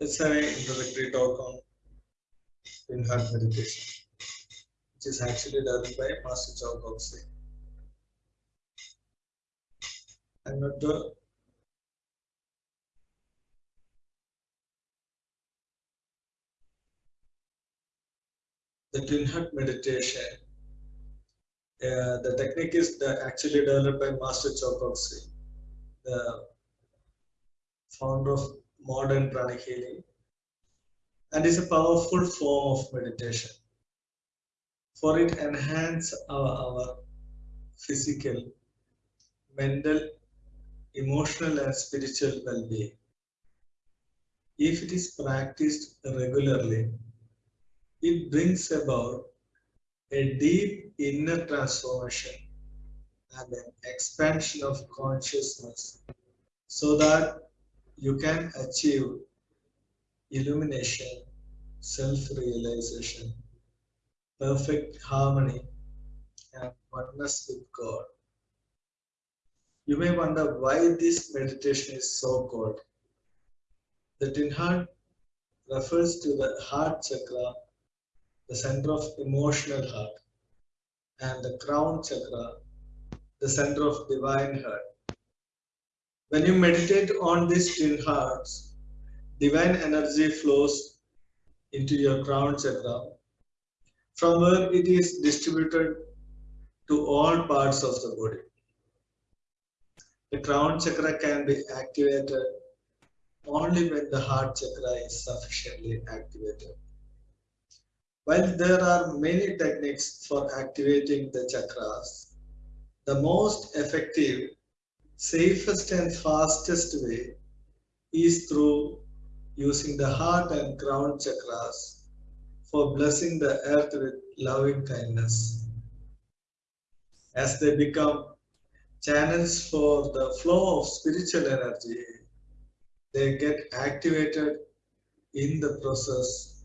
Let's an introductory talk on twin heart meditation, which is actually done by Master Choa. I'm not the the twin heart meditation. Uh, the technique is the, actually developed by Master Choa the founder of modern pranic healing and is a powerful form of meditation. For it enhance our, our physical mental emotional and spiritual well-being. If it is practiced regularly it brings about a deep inner transformation and an expansion of consciousness so that you can achieve illumination, self realization, perfect harmony, and oneness with God. You may wonder why this meditation is so called. The twin refers to the heart chakra, the center of emotional heart, and the crown chakra, the center of divine heart. When you meditate on these twin hearts, divine energy flows into your crown chakra, from where it is distributed to all parts of the body. The crown chakra can be activated only when the heart chakra is sufficiently activated. While there are many techniques for activating the chakras, the most effective safest and fastest way is through using the heart and crown chakras for blessing the earth with loving kindness. As they become channels for the flow of spiritual energy, they get activated in the process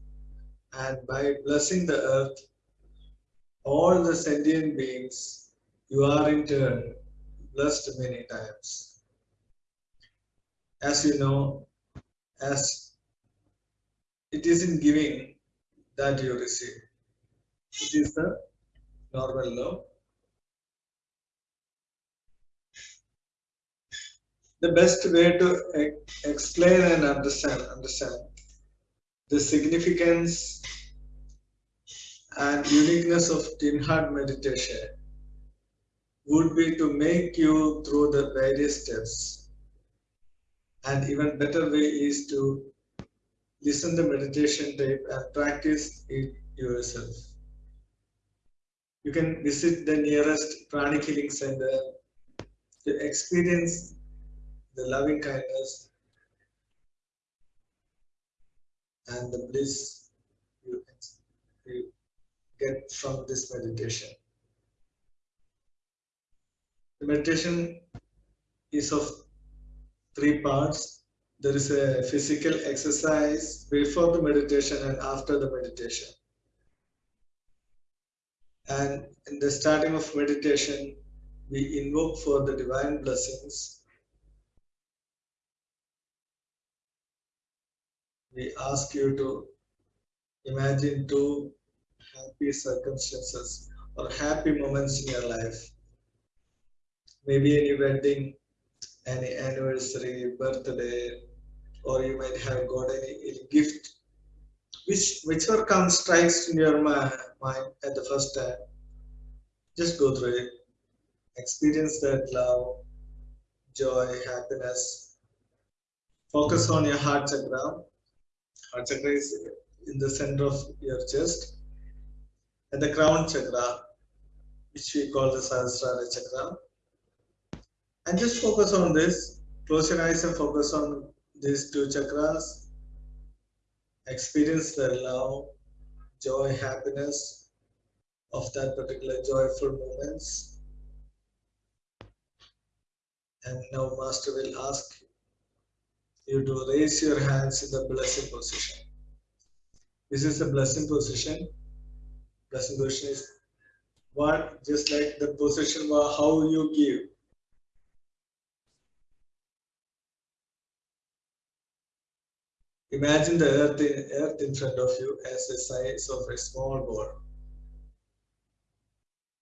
and by blessing the earth, all the sentient beings, you are in turn blessed many times. As you know, as it is in giving that you receive. It is the normal law. The best way to explain and understand understand the significance and uniqueness of twin heart meditation would be to make you through the various steps. And even better way is to listen the meditation tape and practice it yourself. You can visit the nearest pranic healing center to experience the loving kindness and the bliss you, you get from this meditation. Meditation is of three parts. There is a physical exercise before the meditation and after the meditation. And in the starting of meditation, we invoke for the divine blessings. We ask you to imagine two happy circumstances or happy moments in your life maybe any wedding, any anniversary, birthday, or you might have got any, any gift. Which whichever comes strikes in your mind at the first time, just go through it. Experience that love, joy, happiness. Focus on your heart chakra. Heart chakra is in the center of your chest. And the crown chakra, which we call the Sahasrara chakra, and just focus on this close your eyes and focus on these two chakras. Experience the love joy happiness of that particular joyful moments. And now master will ask you to raise your hands in the blessing position. This is the blessing position. Blessing position is one just like the position how you give Imagine the earth in, earth in front of you as the size of a small ball.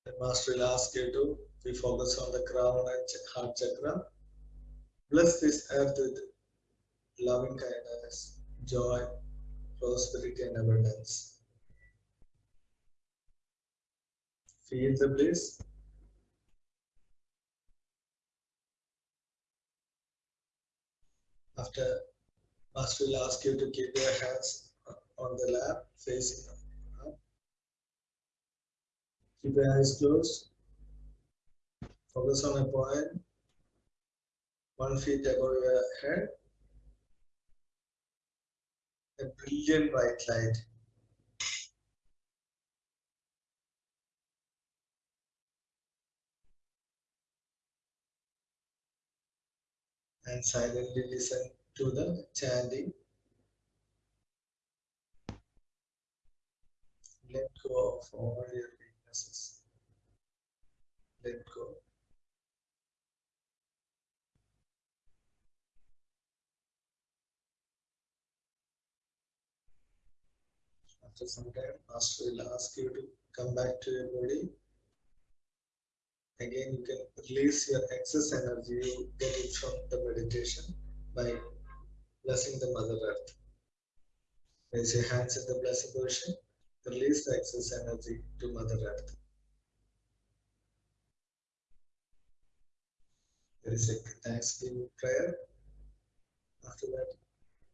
The master will ask you to be focus on the crown and heart chakra. Bless this earth with loving kindness, joy, prosperity, and abundance. Feel the bliss. After Master will ask you to keep your hands on the lap facing up. Keep your eyes closed. Focus on a point one feet above your head. A brilliant white light. And silently listen to the chanting. Let go of all your weaknesses. Let go. After some time, Master will ask you to come back to your body. Again, you can release your excess energy you get it from the meditation by blessing the Mother Earth. Raise your hands in the blessing position. Release the excess energy to Mother Earth. There is a Thanksgiving prayer. After that,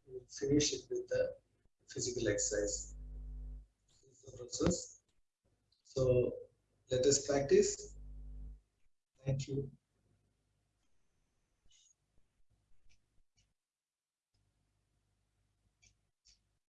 we finish it with the physical exercise. This is the process. So let us practice. Thank you.